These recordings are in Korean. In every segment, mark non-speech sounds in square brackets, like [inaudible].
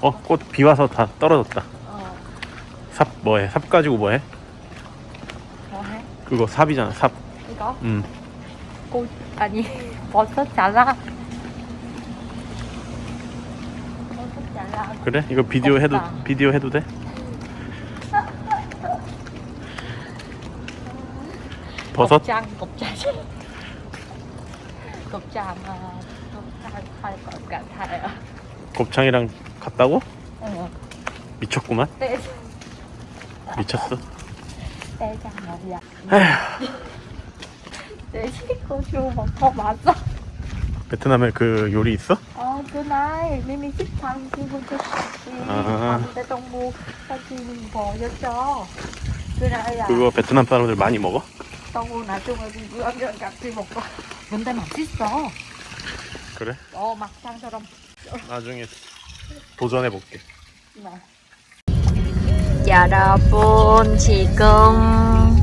어, 꽃 비 와서 다 떨어졌다. 어. 삽 뭐해? 삽 가지고 뭐해? 뭐 해? 그거 삽이잖아. 삽. 이거? 음. 꽃 아니 버섯 잘라. 버섯 잘라. 그래? 이거 비디오 해도 없다. 비디오 해도 돼? 버섯? 곱창 곱창. 곱창 아, 곱창 할것 같아요. 곱창이랑 같다고? 응. 미쳤구만. 떼 미쳤어. 뭐야? 에휴. 떼 고추 먹어 맞아. 베트남에 그 요리 있어? Trong mua Tao chi mình bò cho cho Cái này là 그거 베트남 사람들 많이 먹어? Gặp thì một con Vấn đề 맛있어 그래? 어 막창처럼 나중에 도전해 볼게. 여러분 지금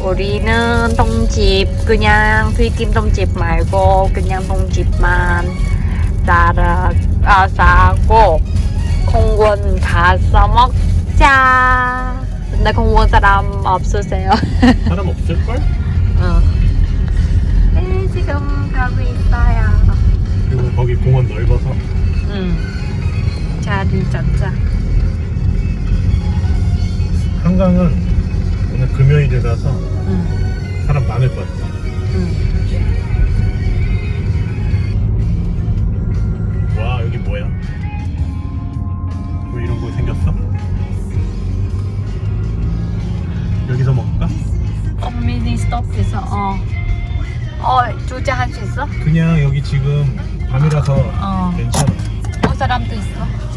우리는 통집 그냥 튀김 통집 말고 그냥 통집만 따라 아, 싸고 공원 가서 먹자 근데 공원 사람 없으세요? [laughs] 사람 없을 걸? 어. 네, 지금 가고 있어요 그리고 거기 공원 넓어서 응 자리 잡자 한강은 오늘 금요일이라서 응. 사람 많을 것 같아. 응. 와 여기 뭐야? 왜 이런 거 생겼어? 여기서 먹을까? 커뮤니 스톱에서 어. 어, 주차할 수 있어? 그냥 여기 지금 밤이라서 어. 괜찮아. 올 사람도 있어.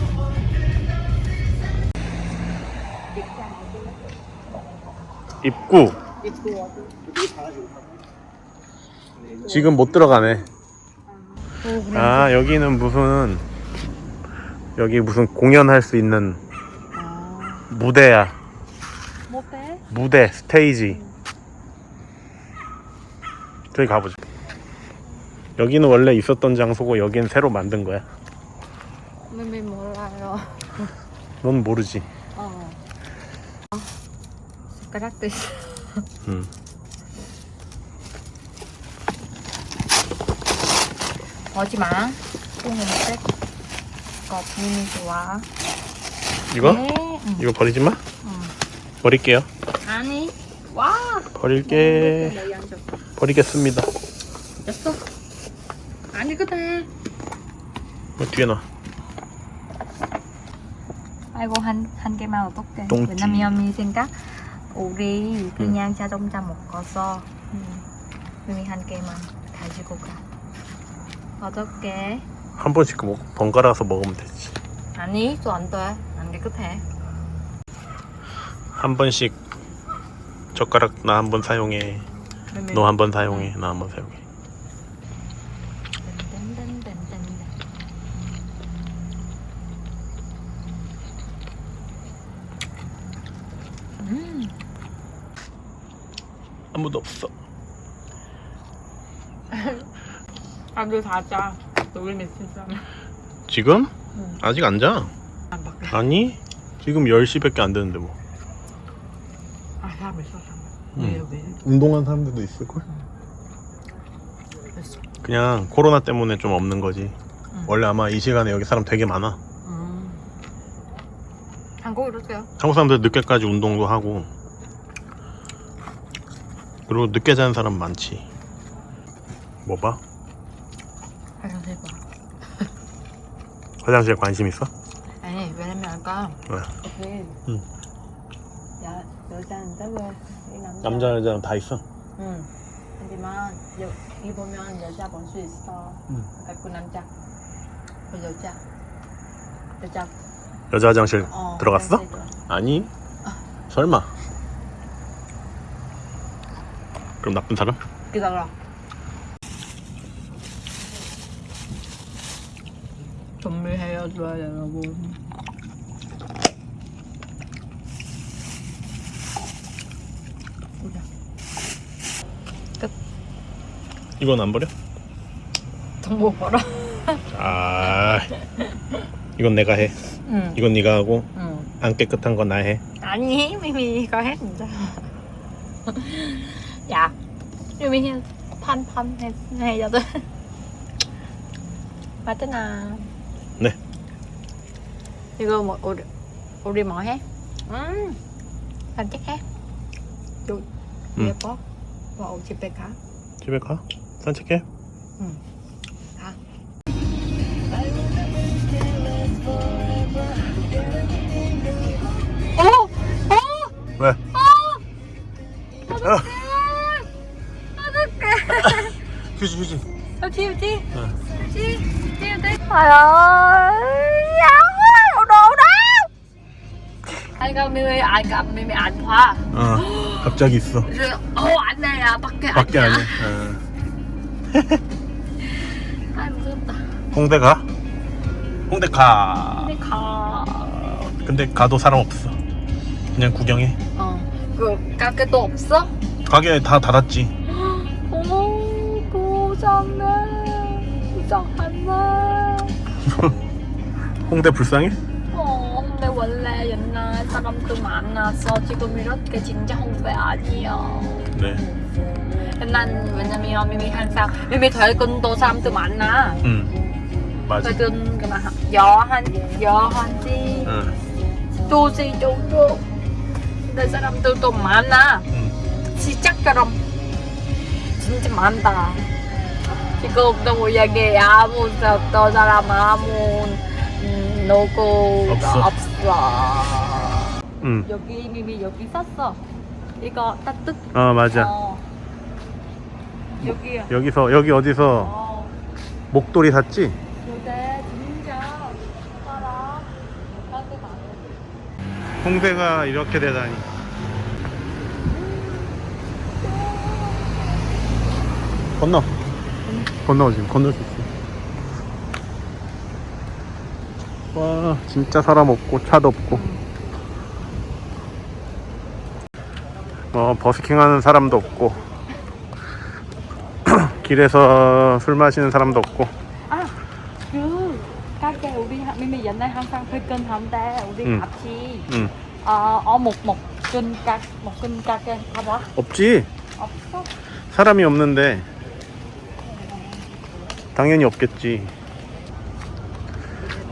입구 지금 못 들어가네. 아 여기는 무슨 여기 무슨 공연할 수 있는 무대야. 무대 스테이지. 저기 가보자. 여기는 원래 있었던 장소고 여기는 새로 만든 거야. 몰라요. 넌 모르지. 어. 숟가락도 있어. 응. 오지 마. 똥냄새. 거 미미 좋아. 이거? 네. 응. 이거 버리지 마. 응. 버릴게요. 아니. 와. 버릴게. 버리겠습니다. 됐어. 아니 그래. 뭐 뒤에 놔. 아이고 한, 한 개만 어떡해. 왜냐면 미 생각 우리 그냥 자동차 먹어서 음, 미미 한 개만 가지고 가 어떡해 한 번씩 먹, 번갈아서 먹으면 되지. 아니 또 안돼안 깨끗해 한 번씩 젓가락 나 한 번 사용해. 너 한 번 사용해. 나 한 번 사용해. 아무도 없어. 아들 며칠 전에 지금? 응. 아직 안 자. 안 바뀌어 아니? 지금 10시밖에 안 되는데 뭐. 아 사람 있어 사람 응. 왜 왜? 운동한 사람들도 있을걸? 됐어 그냥 코로나 때문에 좀 없는 거지. 응. 원래 아마 이 시간에 여기 사람 되게 많아. 음. 한국 이렇게요 한국 사람들 늦게까지 운동도 하고. 그리고 늦게 자는 사람 많지. 뭐 봐? 화장실 봐 화장실에 관심 있어? 아니 왜냐면 아까 왜? 응. 여, 여자인데 왜이 남자 남자 여자 다 있어? 응 하지만 여 기 보면 여자 볼 수 있어 응. 아까 그 남자 그 여자 여자 여자 화장실 어 들어갔어? 화장실 들어갔어. 아니 설마 그럼 나쁜 사람? 기다려 정리해야죠 여러분 이건 안 버려? 정보 벌어. 아 이건 내가 해 응. 이건 네가 하고 응. 안 깨끗한 건 나 해 아니 미미 이거 해 진짜. 야, 미미 해 판판 해 해줘도. 맞잖아. 네. 이거 뭐 우리 우리 뭐 해? 음, 산책해. 요 응. 예뻐. 뭐 집에 가. 집에 가 산책해 가. Trời ơi quá Đồ đó Anh gặp Mimi Anh gặp Mimi ảnh hoa 어 갑자기 있어 ảnh này à Bắt cái 밖에 아니야 어. Ai 무섭다 홍대 가? 홍대 가 Đi khò 근데 가도 사람 없어 그냥 구경해 Các cái tổ 없어? 가게 다 닫았지 어머 고장네 이상하네 [laughs] 홍대 불쌍해? 어 근데 원래 옛날 사람들 많아서 지금 이렇게 진짜 홍대 아니야 네 옛날 왜냐면 미미 항상 미미 퇴근도 사람들 많아 응. 맞아 퇴근 그만 여한 여한시 응. 두시 정도 근데 사람들도 많아 응. 시작처럼 진짜 많다 지금 너무 얘기 아무 어떤 사람 아무 음, 누구가 없어. 없어 응. 여기 미미 여기 썼어 이거 따뜻 어 맞아 어. 여기야 여기서 여기 어디서 어. 목도리 샀지? 근데 진짜 사람 못하게 많아 홍대가 이렇게 되다니 건너 건너 지금 건널 수 있어 와 진짜 사람 없고 차도 없고 뭐 버스킹 하는 사람도 없고 길에서 술 마시는 사람도 없고 아, 그 가게 우리 하- 미미 옛날 항상 퇴근 한데 우리 응. 같이 응 어, 어, 목, 목, 끈 가, 목 끈 가게 가봐. 없지 없어? 사람이 없는데 당연히 없겠지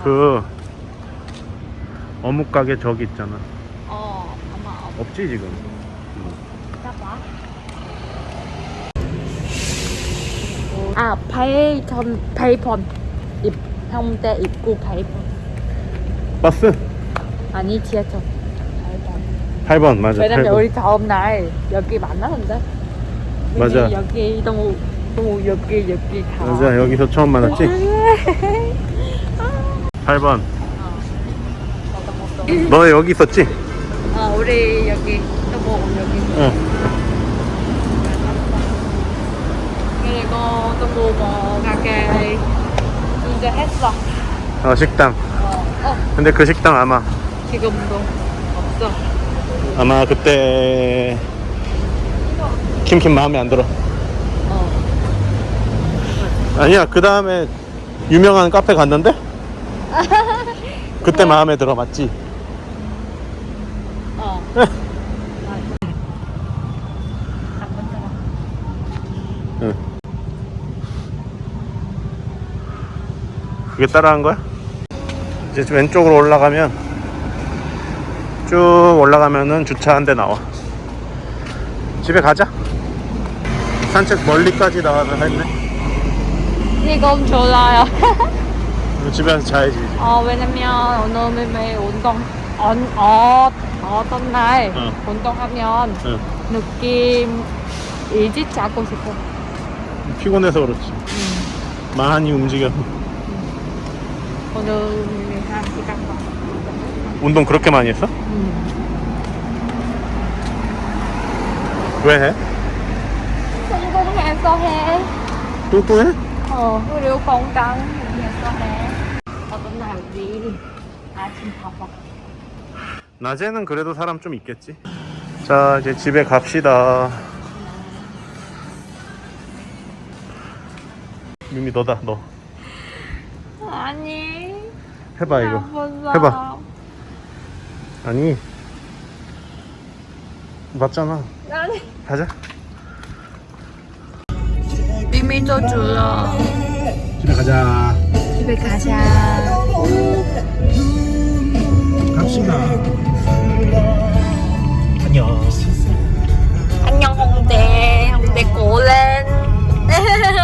그 어묵 가게 저기 있잖아 어, 아마 없. 없지 지금. 아, 베이컨, 베이컨. 입, 형대 입구 베이컨. 버스 아니, 지하철. 베이컨. 8번 맞아 왜냐면 8번 우리 다음 날 여기 만나는데. 맞아. 여기 너무 너무 여기 여기 가. 맞아 여기서 처음 만났지 8번 너 여기 있었지? 어, 우리 여기 또뭐 여기. 응 그리고 또뭐 가게 이제 했어. 어, 식당 어, 어, 근데 그 식당 아마 지금도 없어. 아마 그때 킴킴 마음에 안 들어 어. 아니야 그 다음에 유명한 카페 갔는데 그때 마음에 들어 맞지? 어. 응. 그게 따라한 거야? 이제 왼쪽으로 올라가면 쭉 올라가면은 주차 한 대 나와. 집에 가자. 산책 멀리까지 나와서 했네. 이건 좋아요. 그럼 집에 가서 자야지. 이제. 어, 왜냐면 오늘 매일 운동 언, 어, 어떤 날 응. 운동하면 응. 느낌 일찍 자고 싶어. 피곤해서 그렇지. 많이 움직여. 오늘 한 시간 반. 운동 그렇게 많이 했어? 음. 왜 해? 성공해서 해. 또 또 해? 어, 그리고 건강 위해서 해. 어떤 날이 아침 밥먹 낮에는 그래도 사람 좀 있겠지. 자, 이제 집에 갑시다. 미미 너다, 너. 아니. 해봐 이거. 해봐. 아니 맞잖아 아니. 가자 믿어줘요 집에 가자. 집에 가자. 갑시다. 안녕. 안녕 홍대. 홍대 고랜 [laughs]